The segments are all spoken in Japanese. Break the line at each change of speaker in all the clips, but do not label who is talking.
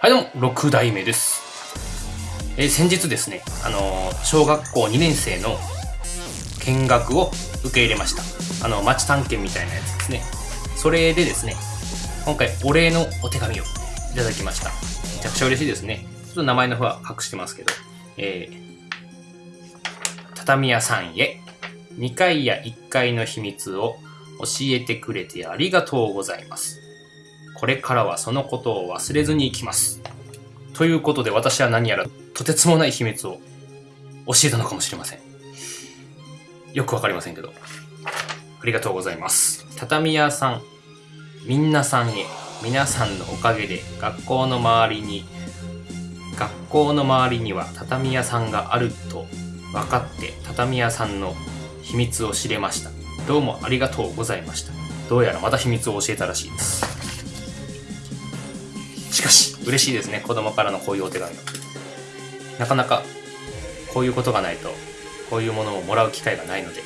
はいどうも、6代目です。えー先日ですね、あのー小学校2年生の見学を受け入れました。あの、町探検みたいなやつですね。それでですね、今回お礼のお手紙をいただきました。めちゃくちゃ嬉しいですね。ちょっと名前の方は隠してますけど、えー、畳屋さんへ、2階や1階の秘密を教えてくれてありがとうございます。これからはそのことを忘れずに行きます。ということで私は何やらとてつもない秘密を教えたのかもしれません。よくわかりませんけど。ありがとうございます。畳屋さん、みんなさんへ、皆さんのおかげで学校の周りに、学校の周りには畳屋さんがあると分かって畳屋さんの秘密を知れました。どうもありがとうございました。どうやらまた秘密を教えたらしいです。しかし、嬉しいですね。子供からのこういうお手紙。なかなか、こういうことがないと、こういうものをもらう機会がないので、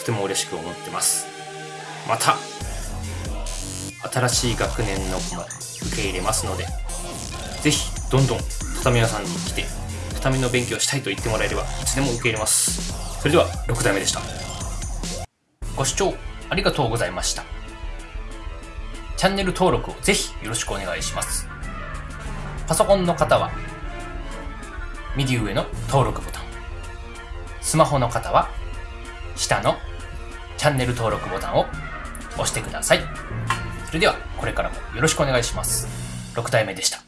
とても嬉しく思ってます。また、新しい学年の子も受け入れますので、ぜひ、どんどん畳屋さんに来て、畳の勉強したいと言ってもらえれば、いつでも受け入れます。それでは、6代目でした。ご視聴ありがとうございました。チャンネル登録をぜひよろしくお願いします。パソコンの方は、右上の登録ボタン。スマホの方は、下のチャンネル登録ボタンを押してください。それでは、これからもよろしくお願いします。6体目でした。